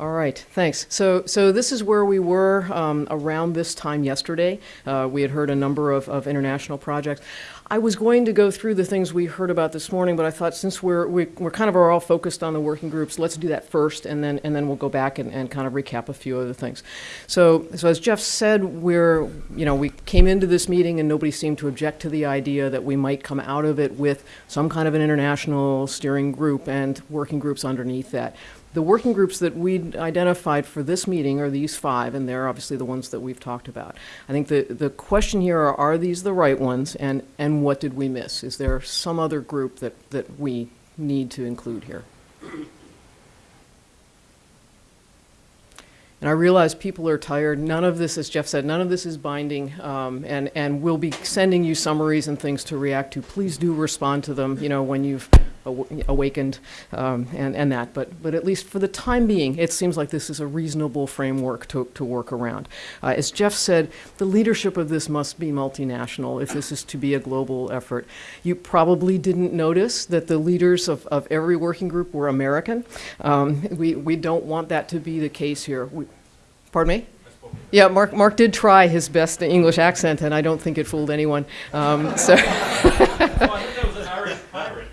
All right, thanks. So, so this is where we were um, around this time yesterday. Uh, we had heard a number of, of international projects. I was going to go through the things we heard about this morning, but I thought since we're, we, we're kind of are all focused on the working groups, let's do that first, and then, and then we'll go back and, and kind of recap a few other things. So, so as Jeff said, we're, you know, we came into this meeting and nobody seemed to object to the idea that we might come out of it with some kind of an international steering group and working groups underneath that. The working groups that we identified for this meeting are these five, and they're obviously the ones that we've talked about. I think the, the question here are, are these the right ones, and, and what did we miss? Is there some other group that, that we need to include here? And I realize people are tired. None of this, as Jeff said, none of this is binding, um, and, and we'll be sending you summaries and things to react to. Please do respond to them, you know, when you've aw- awakened um, and, and that. But, but at least for the time being, it seems like this is a reasonable framework to, to work around. Uh, as Jeff said, the leadership of this must be multinational if this is to be a global effort. You probably didn't notice that the leaders of, of every working group were American. Um, we, we don't want that to be the case here. We, Pardon me? Yeah, Mark, Mark did try his best English accent, and I don't think it fooled anyone. Um, so,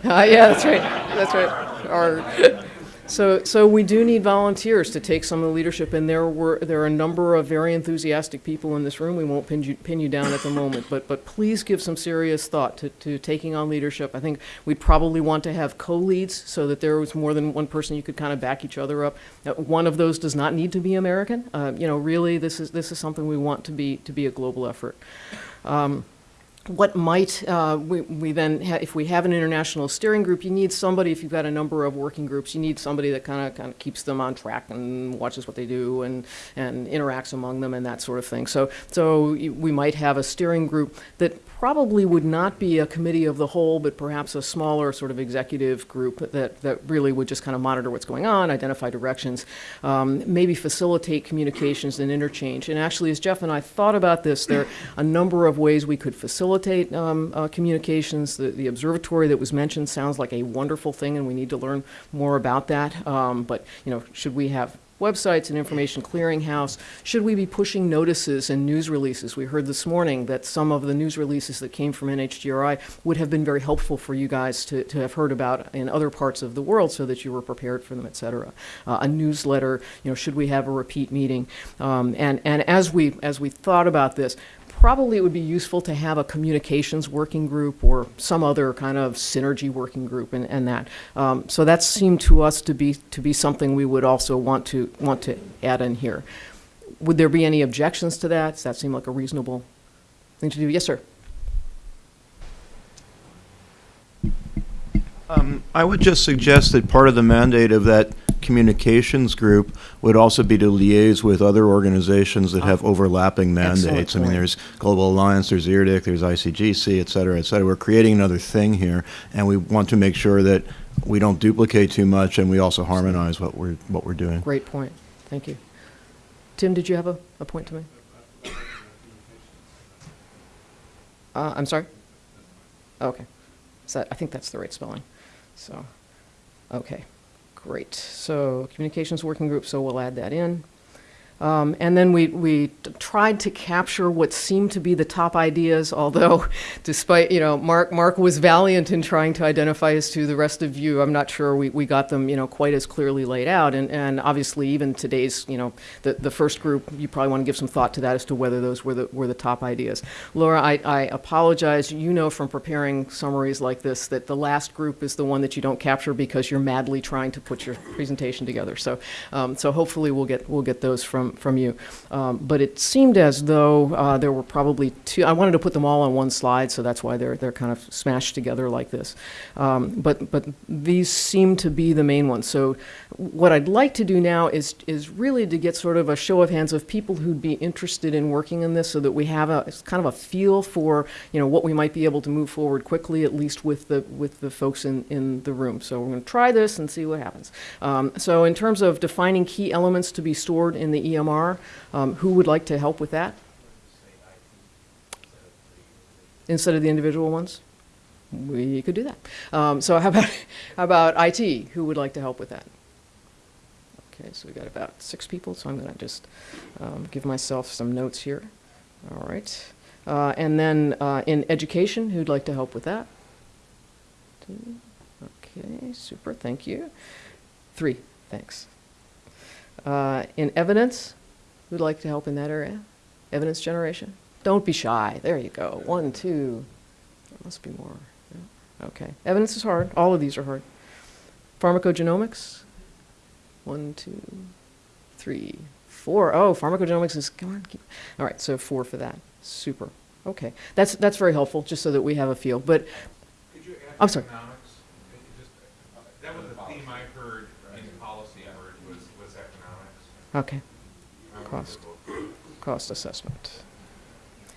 Uh, yeah, that's right. That's right. Our, so, so we do need volunteers to take some of the leadership, and there were there are a number of very enthusiastic people in this room. We won't pin you, pin you down at the moment, but but please give some serious thought to, to taking on leadership. I think we'd probably want to have co-leads so that there was more than one person you could kind of back each other up. Uh, one of those does not need to be American. Uh, you know, really, this is this is something we want to be to be a global effort. Um, what might, uh, we, we then, if we have an international steering group, you need somebody, if you've got a number of working groups, you need somebody that kind of, kind of keeps them on track and watches what they do and, and interacts among them and that sort of thing. So, so we might have a steering group that probably would not be a committee of the whole, but perhaps a smaller sort of executive group that, that really would just kind of monitor what's going on, identify directions, um, maybe facilitate communications and interchange. And actually, as Jeff and I thought about this, there are a number of ways we could facilitate um, uh, communications. The, the observatory that was mentioned sounds like a wonderful thing, and we need to learn more about that. Um, but you know, should we have websites and information clearinghouse? Should we be pushing notices and news releases? We heard this morning that some of the news releases that came from NHGRI would have been very helpful for you guys to, to have heard about in other parts of the world so that you were prepared for them, et cetera. Uh, a newsletter, you know, should we have a repeat meeting? Um, and, and as we, as we thought about this, probably it would be useful to have a communications working group or some other kind of synergy working group and, and that. Um, so that seemed to us to be to be something we would also want to want to add in here. Would there be any objections to that? Does that seem like a reasonable thing to do? Yes, sir. Um, I would just suggest that part of the mandate of that communications group would also be to liaise with other organizations that have overlapping Excellent mandates. I mean, there's Global Alliance, there's IRDiRC, there's ICGC, et cetera, et cetera. We're creating another thing here, and we want to make sure that we don't duplicate too much, and we also harmonize what we're, what we're doing. Great point. Thank you. Tim, did you have a, a point to make? Uh, I'm sorry? Okay. So I think that's the right spelling. So, okay, great. So communications working group, so we'll add that in. Um, and then we, we tried to capture what seemed to be the top ideas, although despite, you know, Mark, Mark was valiant in trying to identify as to the rest of you. I'm not sure we, we got them, you know, quite as clearly laid out. And, and obviously even today's, you know, the, the first group, you probably want to give some thought to that as to whether those were the, were the top ideas. Laura, I, I apologize. You know from preparing summaries like this that the last group is the one that you don't capture because you're madly trying to put your presentation together. So, um, so hopefully we'll get, we'll get those from, from you. Um, but it seemed as though uh, there were probably I wanted to put them all on one slide, so that's why they're they're kind of smashed together like this. Um, but but these seem to be the main ones. So what I'd like to do now is is really to get sort of a show of hands of people who'd be interested in working in this, so that we have a kind of a feel for you know what we might be able to move forward quickly, at least with the with the folks in in the room. So we're going to try this and see what happens. Um, so in terms of defining key elements to be stored in the EMR, um, who would like to help with that? Instead of the individual ones? We could do that. Um, so how about, how about IT? Who would like to help with that? Okay, so we've got about six people, so I'm going to just um, give myself some notes here. All right. Uh, And then uh, in education, who'd like to help with that? Two. Okay, super, thank you. Three, thanks. Uh, In evidence, who'd like to help in that area? Evidence generation? Don't be shy, there you go. One, two, there must be more. Yeah, Okay, evidence is hard, all of these are hard. Pharmacogenomics? One, two, three, four. Oh, pharmacogenomics is, come on, keep, all right, so four for that. Super. Okay, that's, that's very helpful, just so that we have a feel. But, Could you I'm sorry. economics? Could you just- uh, That was the theme I heard in policy, I heard, was, was economics. okay, Cost. cost assessment.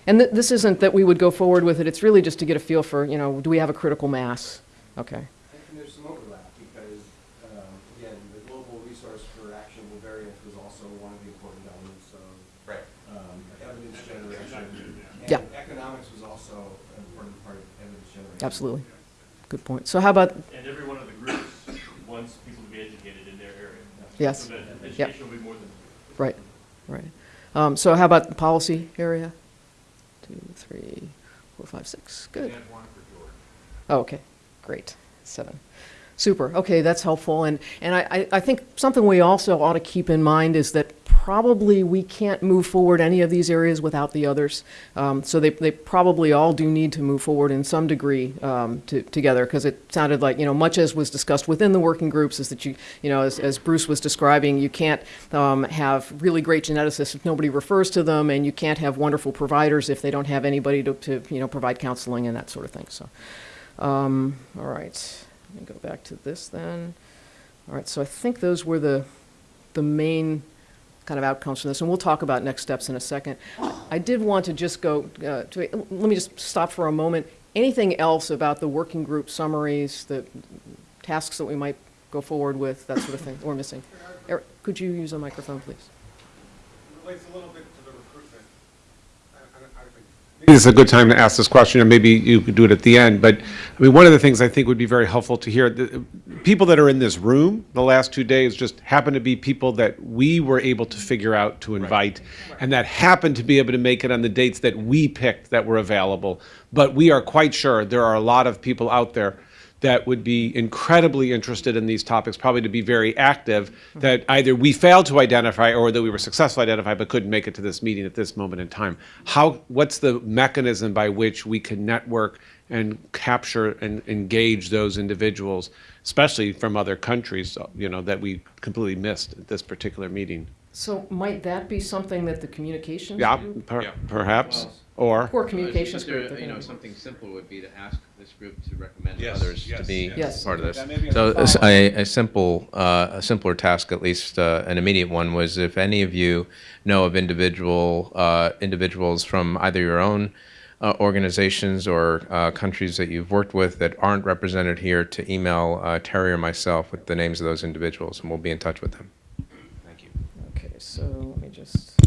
And th- this isn't that we would go forward with it, it's really just to get a feel for, you know, do we have a critical mass? Okay, And there's some overlap because, um, again, the global resource for actionable variants was also one of the important elements of Right. um, evidence generation. Yeah. Economics was also an important part of evidence generation. absolutely. Good point. So how about, And every one of the groups wants people to be educated in their area. yes, So that education will be more than. right, right. Um, So how about the policy area? Two, three, four, five, six, good. Add one for George. Oh, okay, great, seven. Super, okay, that's helpful, and, and I, I- think something we also ought to keep in mind is that probably we can't move forward any of these areas without the others. Um, so they, they probably all do need to move forward in some degree um, to, together, because it sounded like, you know, much as was discussed within the working groups is that you, you know, as, as Bruce was describing, you can't um, have really great geneticists if nobody refers to them, and you can't have wonderful providers if they don't have anybody to, to you know, provide counseling and that sort of thing, so. Um, all right, let me go back to this then. All right, so I think those were the, the main kind of outcomes from this, and we'll talk about next steps in a second. I did want to just go, uh, to, let me just stop for a moment. Anything else about the working group summaries, the tasks that we might go forward with, that sort of thing, we're missing? Eric, could you use a microphone, please? relates a little bit to the recruitment. I- I- I think- Maybe this is a good time to ask this question, or maybe you could do it at the end, but, I mean, one of the things I think would be very helpful to hear, the people that are in this room the last two days just happen to be people that we were able to figure out to invite, and that happened to be able to make it on the dates that we picked that were available. But we are quite sure there are a lot of people out there that would be incredibly interested in these topics, probably to be very active, that either we failed to identify or that we were successful identify but couldn't make it to this meeting at this moment in time. How, what's the mechanism by which we can network and capture and engage those individuals, especially from other countries, you know, that we completely missed at this particular meeting? So might that be something that the communications Yeah, group? per- Yeah. perhaps, or, Or communications But there- group? they're You know, gonna- something simple would be to ask this group to recommend Yes, others to yes, be yes. part of this. That may be a So follow-up. a, a simple, uh, a simpler task, at least uh, an immediate one, was if any of you know of individual uh, individuals from either your own uh, organizations or uh, countries that you've worked with that aren't represented here, to email uh, Terry or myself with the names of those individuals, and we'll be in touch with them. So let me just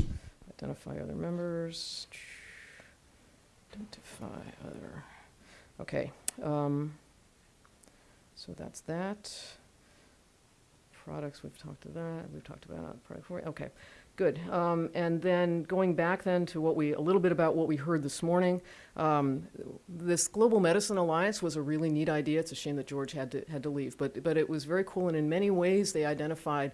identify other members. Identify other, okay. um, So that's that. Products, we've talked to that, we've talked about product, for- okay, good. Um, And then going back then to what we, a little bit about what we heard this morning. um, This Global Medicine Alliance was a really neat idea. It's a shame that George had to, had to leave, but, but it was very cool, and in many ways, they identified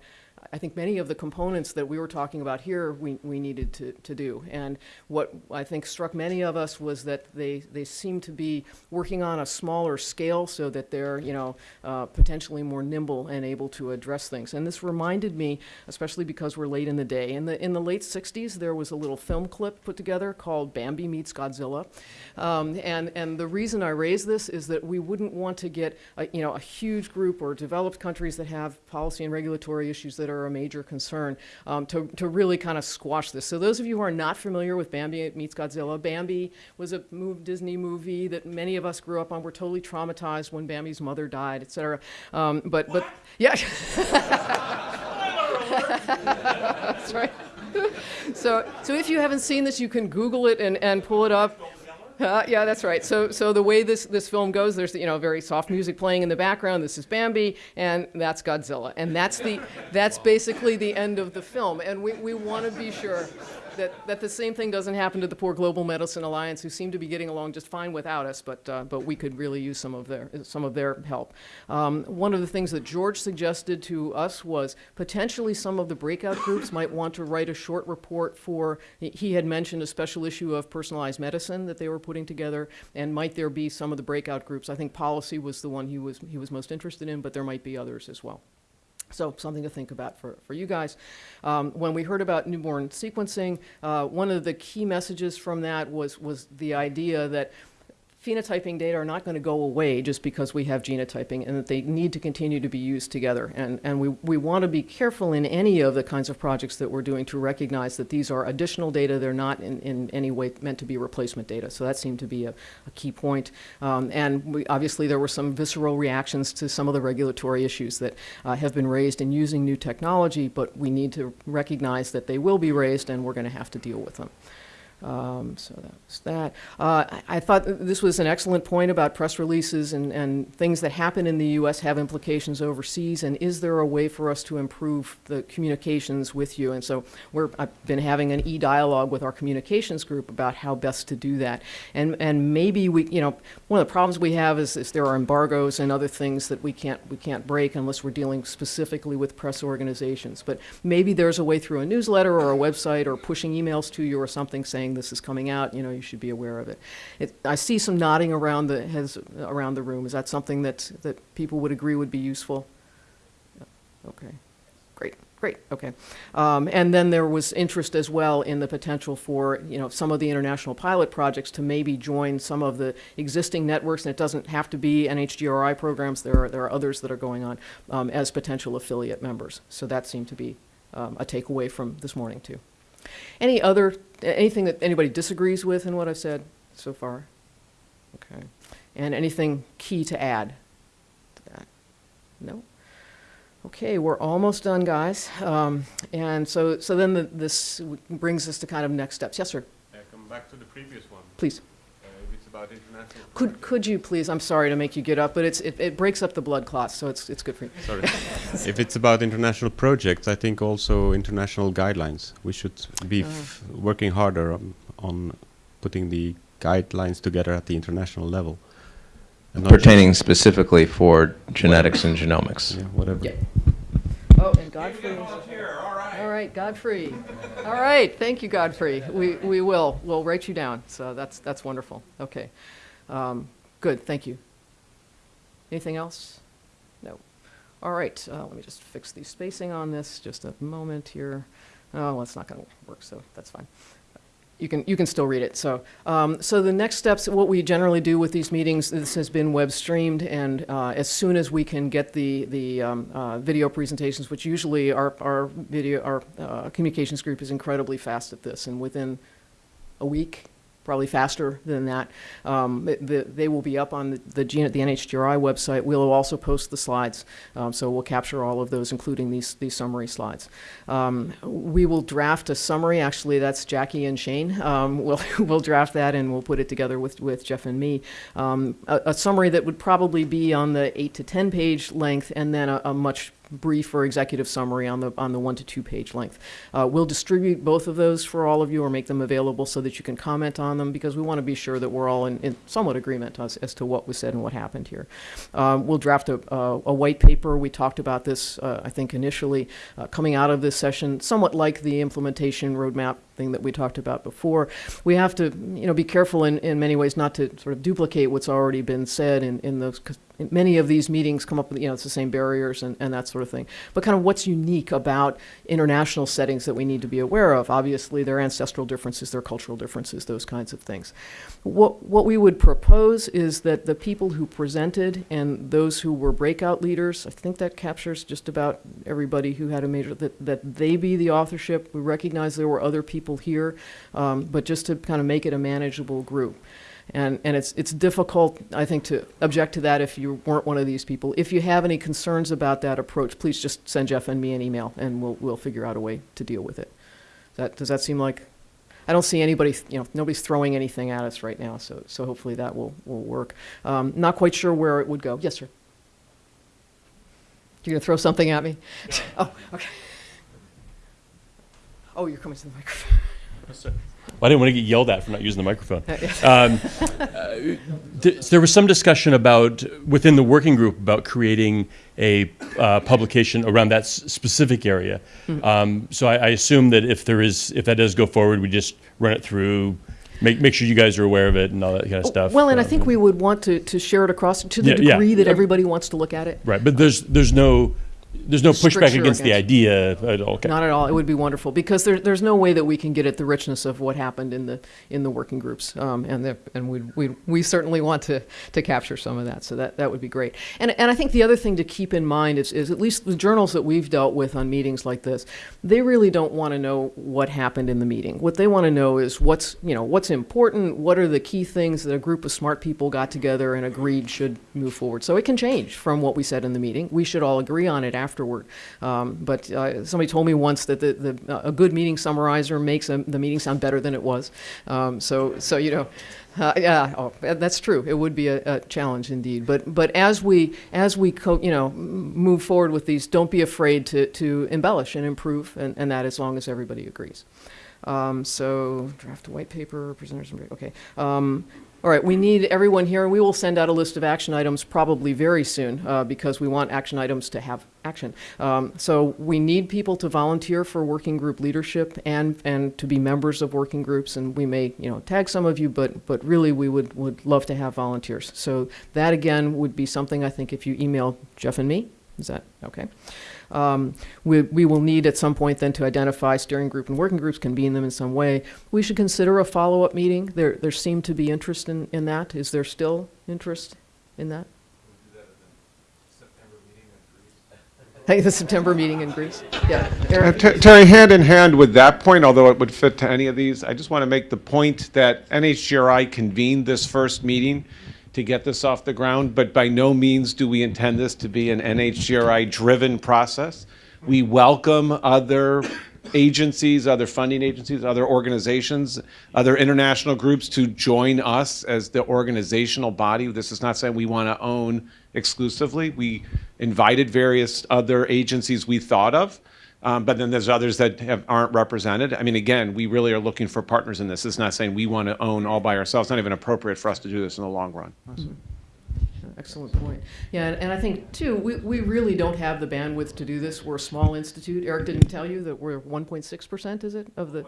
I think many of the components that we were talking about here, we, we needed to, to do. And what I think struck many of us was that they, they seem to be working on a smaller scale so that they're, you know, uh, potentially more nimble and able to address things. And this reminded me, especially because we're late in the day, in the, in the late 60s, there was a little film clip put together called Bambi Meets Godzilla. Um, and, and the reason I raise this is that we wouldn't want to get, a, you know, a huge group or developed countries that have policy and regulatory issues that are a major concern um, to, to really kind of squash this. So those of you who are not familiar with Bambi Meets Godzilla, Bambi was a move, Disney movie that many of us grew up on. We're totally traumatized when Bambi's mother died, et cetera. Um, but, but, yeah. That's right. So, so if you haven't seen this, you can Google it and, and pull it up. Uh, yeah, that's right. So, so the way this, this film goes, there's you know very soft music playing in the background. This is Bambi, and that's Godzilla, and that's the that's basically the end of the film. And we, we want to be sure that, that the same thing doesn't happen to the poor Global Medicine Alliance, who seem to be getting along just fine without us, but uh, but we could really use some of their some of their help. Um, one of the things that George suggested to us was potentially some of the breakout groups might want to write a short report for. He had mentioned a special issue of personalized medicine that they were putting together, and might there be some of the breakout groups? I think policy was the one he was he was most interested in, but there might be others as well. So something to think about for, for you guys. Um, when we heard about newborn sequencing, uh, one of the key messages from that was, was the idea that phenotyping data are not going to go away just because we have genotyping and that they need to continue to be used together. And, and we, we want to be careful in any of the kinds of projects that we're doing to recognize that these are additional data. They're not in, in any way meant to be replacement data. So that seemed to be a, a key point. Um, and we, obviously there were some visceral reactions to some of the regulatory issues that uh, have been raised in using new technology, but we need to recognize that they will be raised and we're going to have to deal with them. Um, so that was that. Uh, I, I thought this was an excellent point about press releases and, and things that happen in the U.S. have implications overseas. And is there a way for us to improve the communications with you? And so we're, I've been having an e-dialogue with our communications group about how best to do that. And and maybe we, you know, one of the problems we have is, is there are embargoes and other things that we can't we can't break unless we're dealing specifically with press organizations. But maybe there's a way through a newsletter or a website or pushing emails to you or something saying this is coming out. You know, you should be aware of it. it I see some nodding around the heads around the room. Is that something that that people would agree would be useful? Okay. Great. Great. Okay. Um, and then there was interest as well in the potential for you know some of the international pilot projects to maybe join some of the existing networks, and it doesn't have to be NHGRI programs. There are there are others that are going on um, as potential affiliate members. So that seemed to be um, a takeaway from this morning too. Any other anything that anybody disagrees with in what I've said so far? Okay. And anything key to add to that? No. Okay, we're almost done, guys. Um, and so, so then the, this brings us to kind of next steps. Yes, sir. Uh, come back to the previous one. Please. Uh, if it's about international. Could could you please? I'm sorry to make you get up, but it's it, it breaks up the blood clots, so it's it's good for you. Sorry. if it's about international projects, I think also international guidelines. We should be f- working harder on, on putting the guidelines together at the international level. And not Pertaining specifically for genetics and genomics. Yeah, whatever. Yeah. Oh, and Godfrey. Volunteer, all right. All right, Godfrey. All right, thank you, Godfrey. We, we will. We'll write you down. So that's, that's wonderful. Okay. Um, good, thank you. Anything else? No. All right, uh, let me just fix the spacing on this. Just a moment here. Oh, well, it's not going to work, so that's fine. You can, you can still read it. So, um, so the next steps, what we generally do with these meetings, this has been web streamed, and uh, as soon as we can get the, the um, uh, video presentations, which usually our, our video, our uh, communications group is incredibly fast at this, and within a week, probably faster than that. Um, the, the, they will be up on the, the, G- the NHGRI website. We'll also post the slides, um, so we'll capture all of those, including these, these summary slides. Um, we will draft a summary. Actually, that's Jackie and Shane. Um, we'll, we'll draft that and we'll put it together with, with Jeff and me. Um, a, a summary that would probably be on the 8 to 10 page length, and then a, a much brief or executive summary on the on the one to two page length. Uh, we'll distribute both of those for all of you or make them available so that you can comment on them because we want to be sure that we're all in, in somewhat agreement as, as to what was said and what happened here. Um, we'll draft a, a, a white paper. We talked about this, uh, I think, initially uh, coming out of this session, somewhat like the implementation roadmap thing that we talked about before. We have to, you know, be careful in, in many ways not to sort of duplicate what's already been said in, in those, because many of these meetings come up with, you know, it's the same barriers and, and that sort of thing. But kind of what's unique about international settings that we need to be aware of. Obviously, there are ancestral differences, there are cultural differences, those kinds of things. What, what we would propose is that the people who presented and those who were breakout leaders, I think that captures just about everybody who had a major, that, that they be the authorship. We recognize there were other people here, um, but just to kind of make it a manageable group. And, and it's, it's difficult, I think, to object to that if you weren't one of these people. If you have any concerns about that approach, please just send Jeff and me an email, and we'll, we'll figure out a way to deal with it. That, does that seem like I don't see anybody, you know, nobody's throwing anything at us right now, so, so hopefully that will, will work. Um, Not quite sure where it would go. Yes, sir? You're going to throw something at me? Oh, okay. Oh, you're coming to the microphone. Well, I didn't want to get yelled at for not using the microphone. Um, uh, th- there was some discussion about within the working group about creating a uh, publication around that s- specific area. Hmm. Um, so I, I assume that if there is, if that does go forward, we just run it through, make make sure you guys are aware of it and all that kind of stuff. Well, and I Um, think we would want to, to share it across to the Yeah, yeah. degree that everybody wants to look at it. right, but there's there's no there's no pushback Stricture against the against- idea at all. Okay. Not at all. It would be wonderful because there, there's no way that we can get at the richness of what happened in the in the working groups, um, and the, and we we we certainly want to to capture some of that. So that that would be great. And and I think the other thing to keep in mind is is at least the journals that we've dealt with on meetings like this, they really don't want to know what happened in the meeting. What they want to know is what's you know what's important. What are the key things that a group of smart people got together and agreed should move forward. So it can change from what we said in the meeting. We should all agree on it afterward. Um, but uh, somebody told me once that the, the, uh, a good meeting summarizer makes a, the meeting sound better than it was. Um, so, so you know, uh, yeah, oh, that's true. It would be a, a challenge indeed. But but as we as we you know move forward with these, don't be afraid to to embellish and improve, and, and that as long as everybody agrees. Um, so draft a white paper, presenters, okay. Um, all right, we need everyone here. And we will send out a list of action items probably very soon uh, because we want action items to have action. Um, so we need people to volunteer for working group leadership and and to be members of working groups. And we may you know tag some of you, but but really we would would love to have volunteers. So that again would be something I think if you email Jeff and me, is that okay? Um, we, we will need at some point then to identify steering group and working groups, convene them in some way. We should consider a follow-up meeting. There, there seemed to be interest in, in that. Is there still interest in that? Hey, the September meeting in Greece? Yeah. Uh, Ter- Terry, hand in hand with that point, although it would fit to any of these, I just want to make the point that NHGRI convened this first meeting to get this off the ground, but by no means do we intend this to be an NHGRI-driven process. We welcome other agencies, other funding agencies, other organizations, other international groups to join us as the organizational body. This is not saying we want to own exclusively. We invited various other agencies we thought of, um, but then there's others that have, aren't represented. I mean, again, we really are looking for partners in this. It's not saying we want to own all by ourselves. It's not even appropriate for us to do this in the long run. Excellent point. Yeah, and, and I think too, we, we really don't have the bandwidth to do this. We're a small institute. Eric didn't tell you that we're 1.6%, is it, of the?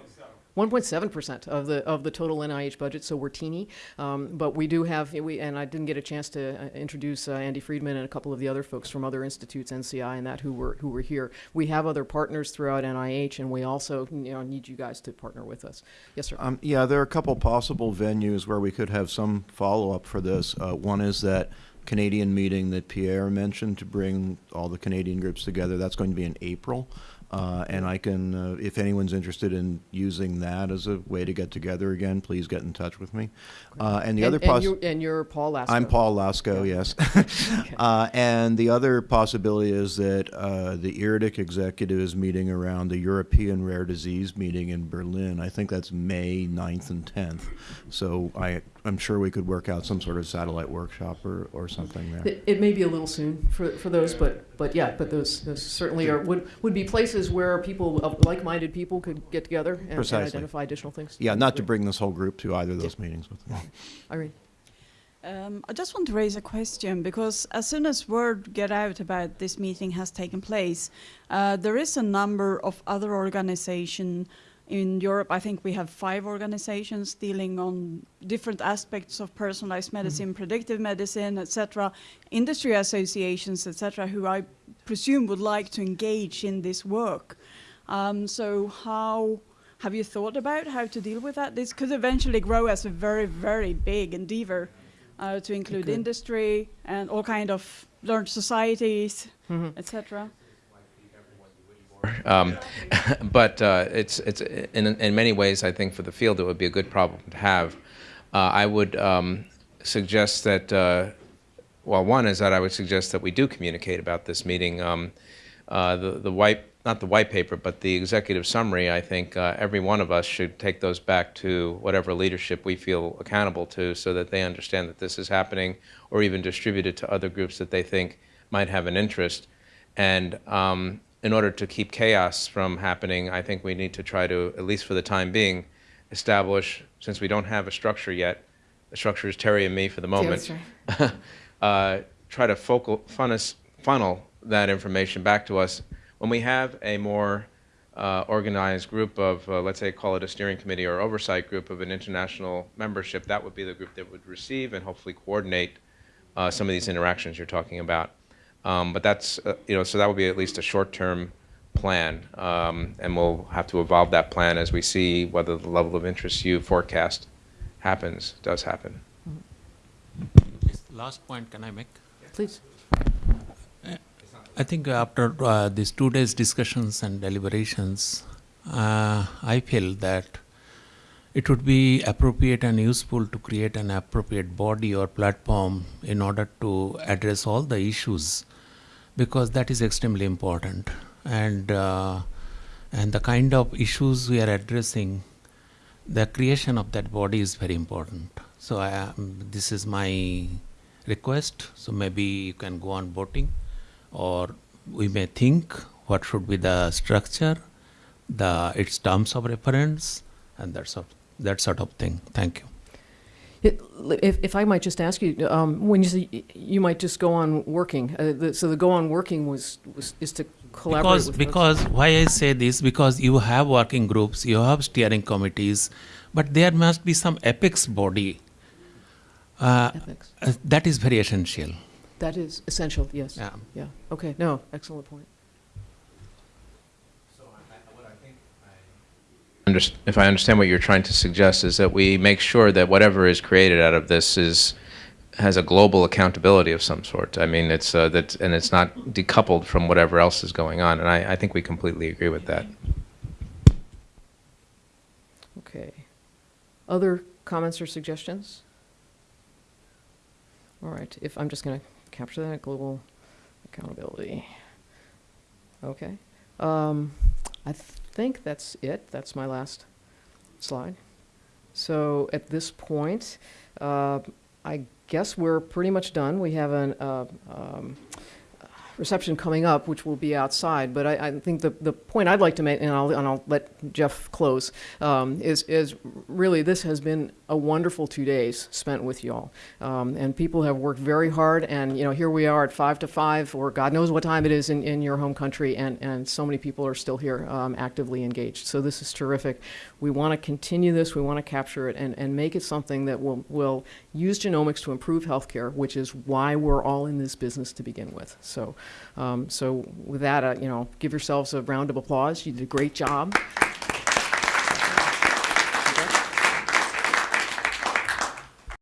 1.7% of the of the total NIH budget, so we're teeny. Um, but we do have, we, and I didn't get a chance to uh, introduce uh, Andy Freedman and a couple of the other folks from other institutes, NCI and that, who were who were here. We have other partners throughout NIH, and we also you know need you guys to partner with us. Yes, sir. Um, yeah, there are a couple possible venues where we could have some follow-up for this. Uh, one is that Canadian meeting that Pierre mentioned to bring all the Canadian groups together. That's going to be in April. Uh, and I can, uh, if anyone's interested in using that as a way to get together again, please get in touch with me. Uh, and the and, other and, you, and you're Paul Lasko. I'm Paul Lasko, yes. uh, and the other possibility is that uh, the IRDiRC executive is meeting around the European Rare Disease meeting in Berlin. I think that's May 9th and 10th. So I, I'm sure we could work out some sort of satellite workshop or, or something there. It, it may be a little soon for, for those, but, but yeah, but those, those certainly are, would, would be places where people, of like-minded people could get together and- and identify additional things. Yeah, not to bring this whole group to either of those meetings with me. Irene? Um, I just want to raise a question because as soon as word get out about this meeting has taken place, uh, there is a number of other organizations in Europe. I think we have five organizations dealing on different aspects of personalized medicine, predictive medicine, etc. Industry associations, etc., who I presume would like to engage in this work. Um, so how have you thought about how to deal with that? This could eventually grow as a very, very big endeavor uh, to include industry and all kind of learned societies, etc. Um, but uh, it's it's in in many ways I think for the field it would be a good problem to have. Uh, I would um, suggest that uh, well one is that I would suggest that we do communicate about this meeting. Um, uh, the the white not the white paper, but the executive summary, I think uh, every one of us should take those back to whatever leadership we feel accountable to so that they understand that this is happening or even distribute it to other groups that they think might have an interest. And um, in order to keep chaos from happening, I think we need to try to, at least for the time being, establish, since we don't have a structure yet, the structure is Terry and me for the moment, uh, try to focal, funnel, funnel that information back to us when we have a more uh, organized group of, uh, let's say, call it a steering committee or oversight group of an international membership, that would be the group that would receive and hopefully coordinate uh, some of these interactions you're talking about. Um, but that's, uh, you know, so that would be at least a short-term plan, um, and we'll have to evolve that plan as we see whether the level of interest you forecast happens, does happen. Yes, Last point can I make? Please. I think after uh, these two days discussions and deliberations, uh, I feel that it would be appropriate and useful to create an appropriate body or platform in order to address all the issues because that is extremely important. And uh, and the kind of issues we are addressing the creation of that body is very important. So I, um, this is my request. So maybe you can go on voting or we may think what should be the structure the its terms of reference and that sort that sort of thing. Thank you It- If, if I might just ask you, um, when you say you might just go on working, uh, the, so the go on working was, was is to collaborate because with because why i say this because you have working groups you have steering committees but there must be some apex body uh, uh, that is very essential That is essential. Yes. yeah Yeah. Okay. No. Excellent point. If I understand what you're trying to suggest is that we make sure that whatever is created out of this is, has a global accountability of some sort. I mean, it's, uh, that, and it's not decoupled from whatever else is going on, and I, I think we completely agree with that. Okay. Other comments or suggestions? All right. If I'm just going to capture that global accountability. Okay. Um, I think that's it. That's my last slide. So at this point, uh, I guess we're pretty much done. We have an uh, um, reception coming up, which will be outside. But I, I think the, the point I'd like to make, and I'll, and I'll let Jeff close, um, is, is really this has been a wonderful two days spent with y'all. Um, and people have worked very hard, and you know here we are at five to five, or God knows what time it is in, in your home country, and, and so many people are still here um, actively engaged. So this is terrific. We want to continue this. We want to capture it and, and make it something that will, will use genomics to improve healthcare, which is why we're all in this business to begin with. So, um, so with that, uh, you know, give yourselves a round of applause. You did a great job.